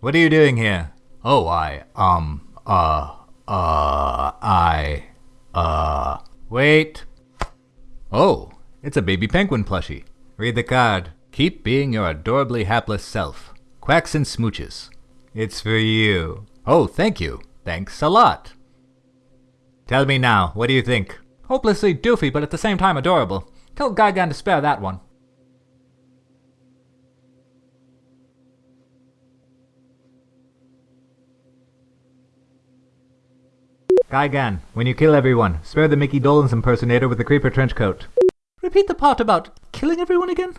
What are you doing here? Oh, I, um, uh, uh, I, uh, wait. Oh, it's a baby penguin plushie. Read the card. Keep being your adorably hapless self. Quacks and smooches. It's for you. Oh, thank you. Thanks a lot. Tell me now, what do you think? Hopelessly doofy, but at the same time adorable. Tell Gigan to spare that one. Gigan, when you kill everyone, spare the Mickey Dolenz impersonator with the creeper trench coat. Repeat the part about killing everyone again?